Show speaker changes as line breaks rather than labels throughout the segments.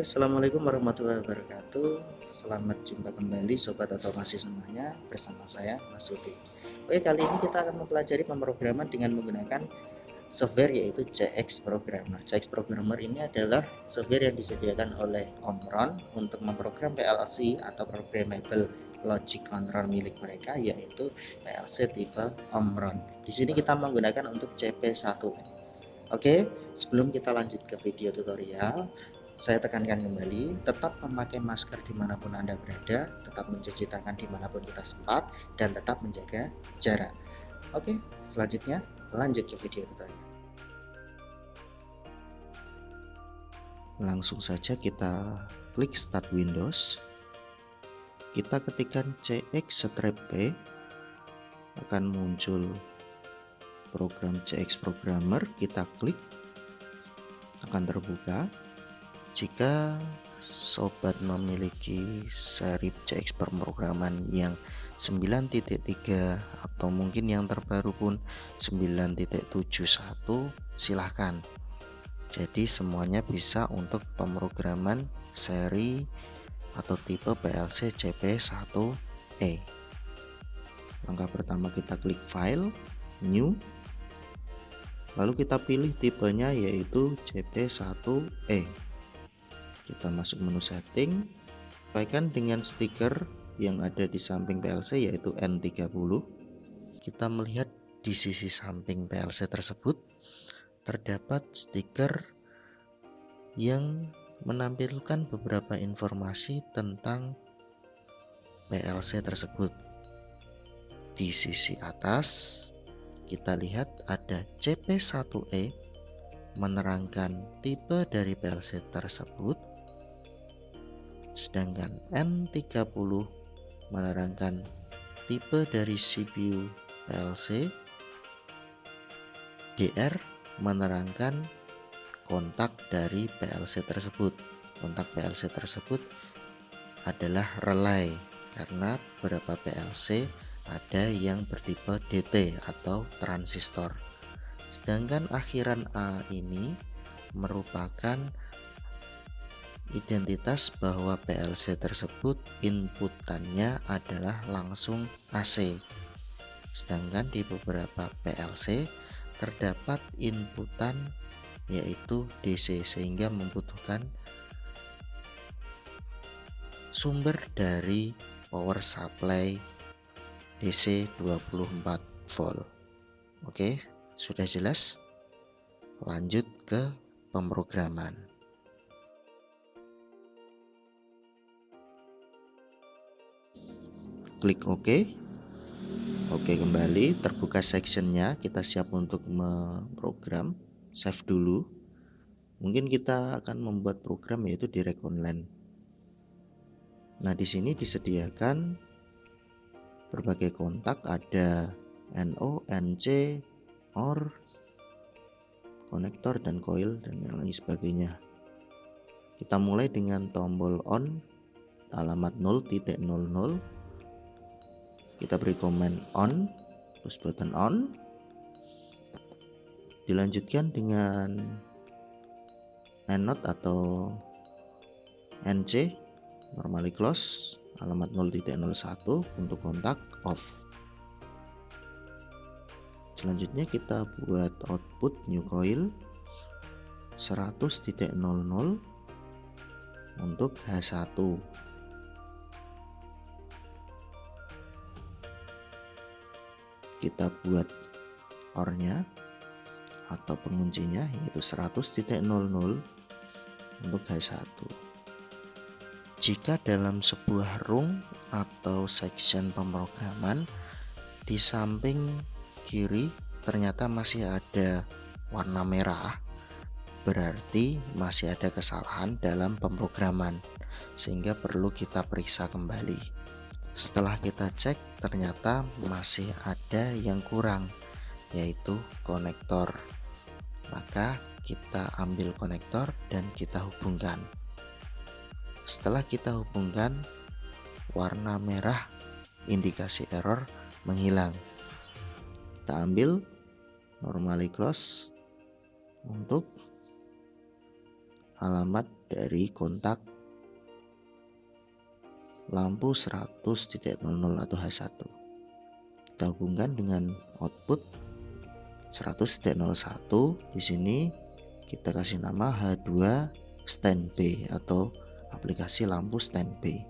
Oke, Assalamualaikum warahmatullahi wabarakatuh. Selamat jumpa kembali Sobat Otomasi semuanya Bersama saya Mas Uti Oke, kali ini kita akan mempelajari pemrograman dengan menggunakan software yaitu CX Programmer. CX Programmer ini adalah software yang disediakan oleh Omron Untuk memprogram PLC atau Programmable Logic Control milik mereka yaitu PLC tipe Omron. Di sini kita menggunakan untuk CP1 Oke, sebelum kita lanjut ke video tutorial, saya tekankan kembali tetap memakai masker di mana pun anda berada tetap mencuci tangan di mana pun kita sempat dan tetap menjaga jarak. Oke selanjutnya lanjut ke video tutorial. Langsung saja kita klik start windows. Kita ketikkan cx strap p. Akan muncul program cx programmer. Kita klik. Akan terbuka jika sobat memiliki seri CX pemrograman yang 9.3 atau mungkin yang terbaru pun 9.71 silahkan. Jadi semuanya bisa untuk pemrograman seri atau tipe PLC CP1E langkah pertama kita klik file new. Lalu kita pilih tipenya yaitu CP1E kita masuk menu setting. Sesuaikan dengan stiker yang ada di samping PLC yaitu N30 kita melihat di sisi samping PLC tersebut terdapat stiker yang menampilkan beberapa informasi tentang PLC tersebut. Di sisi atas kita lihat ada CP1E menerangkan tipe dari PLC tersebut sedangkan N30 menerangkan tipe dari CPU PLC DR menerangkan kontak dari PLC tersebut. Kontak PLC tersebut adalah relay karena beberapa PLC ada yang bertipe DT atau transistor sedangkan akhiran A ini merupakan identitas bahwa PLC tersebut inputannya adalah langsung AC sedangkan di beberapa PLC terdapat inputan yaitu DC sehingga membutuhkan sumber dari power supply DC 24 volt. Oke sudah jelas? Lanjut ke pemrograman. Klik OK. Oke kembali terbuka sectionnya. Kita siap untuk memprogram. Save dulu. Mungkin kita akan membuat program yaitu direct online. Nah di sini disediakan berbagai kontak. Ada NO, NC, OR, konektor dan coil dan yang lain sebagainya. Kita mulai dengan tombol on alamat 0.00 kita beri command on push button on. Dilanjutkan dengan node atau nc normally close alamat 0.01 untuk kontak off selanjutnya kita buat output new coil 100.00 untuk H1 kita buat ornya atau penguncinya yaitu 100.00 untuk H1 jika dalam sebuah room atau section pemrograman di samping kiri ternyata masih ada warna merah berarti masih ada kesalahan dalam pemrograman sehingga perlu kita periksa kembali. Setelah kita cek ternyata masih ada yang kurang yaitu konektor. Maka kita ambil konektor dan kita hubungkan. Setelah kita hubungkan warna merah indikasi error menghilang kita ambil normally close untuk alamat dari kontak lampu 100.00 atau H1 kita hubungkan dengan output 100.01 di sini kita kasih nama H2 standby atau aplikasi lampu standby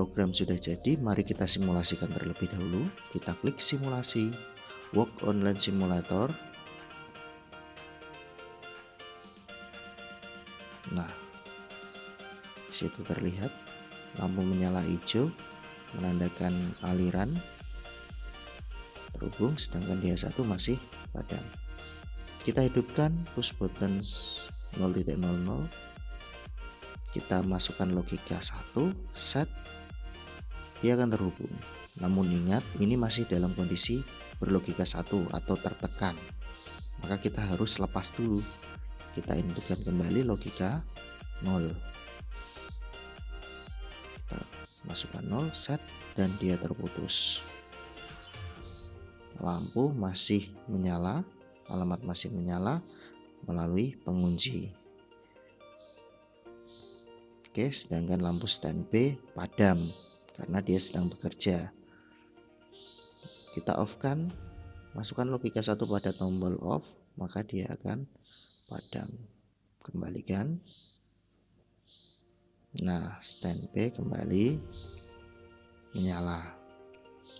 program sudah jadi mari kita simulasikan terlebih dahulu. Kita klik simulasi work online simulator. Nah, situ terlihat lampu menyala hijau menandakan aliran. Terhubung sedangkan dia satu masih padam. Kita hidupkan push button 0.00 kita masukkan logika 1 set dia akan terhubung. Namun ingat ini masih dalam kondisi berlogika satu atau tertekan. Maka kita harus lepas dulu. Kita inputkan kembali logika 0 kita masukkan 0 set dan dia terputus. Lampu masih menyala alamat masih menyala melalui pengunci. Oke sedangkan lampu standby padam karena dia sedang bekerja. Kita off kan? Masukkan logika satu pada tombol off maka dia akan padam. Kembalikan. Nah standby kembali. Menyala.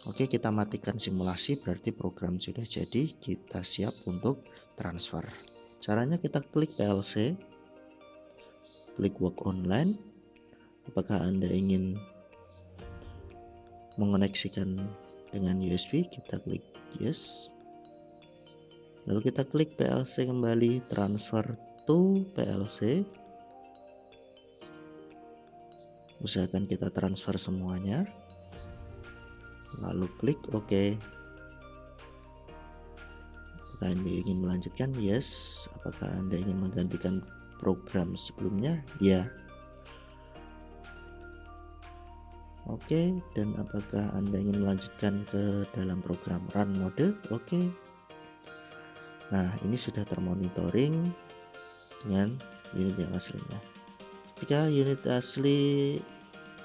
Oke kita matikan simulasi berarti program sudah jadi. Kita siap untuk transfer. Caranya kita klik PLC klik work online. Apakah anda ingin mengoneksikan dengan USB kita klik yes. Lalu kita klik PLC kembali transfer to PLC usahakan kita transfer semuanya. Lalu klik OK. Apakah anda ingin melanjutkan? Yes. Apakah anda ingin menggantikan program sebelumnya? Ya Oke dan apakah anda ingin melanjutkan ke dalam program run mode? Oke. Nah ini sudah termonitoring dengan unit yang aslinya jika unit asli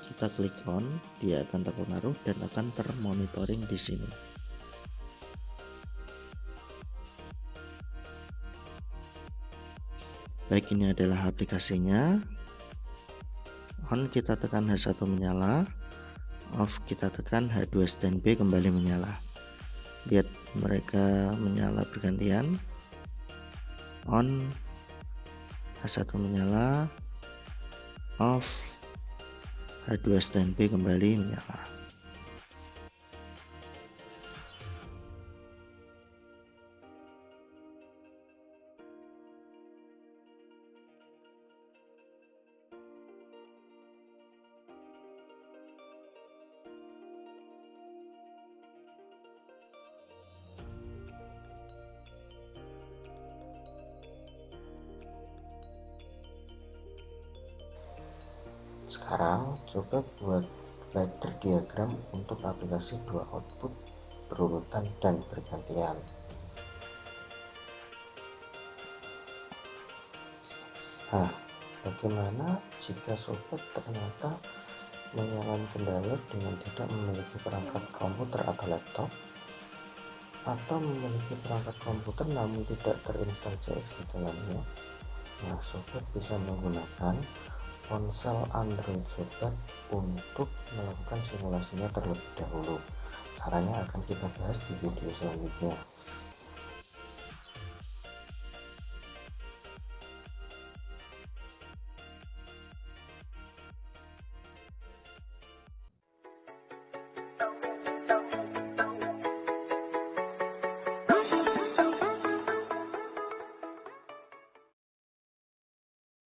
kita klik on dia akan terpengaruh dan akan termonitoring di sini. Baik ini adalah aplikasinya. On kita tekan H1 menyala off kita tekan H2 standby kembali menyala. Lihat mereka menyala bergantian. On. H1 menyala. Off. H2 standby kembali menyala Sekarang coba buat ladder diagram untuk aplikasi dua output berurutan dan bergantian. Nah, bagaimana jika sobat ternyata mengalami kendala dengan tidak memiliki perangkat komputer atau laptop atau memiliki perangkat komputer namun tidak terinstal CX di dalamnya nah sobat bisa menggunakan ponsel Android sobat untuk melakukan simulasinya terlebih dahulu. Caranya akan kita bahas di video selanjutnya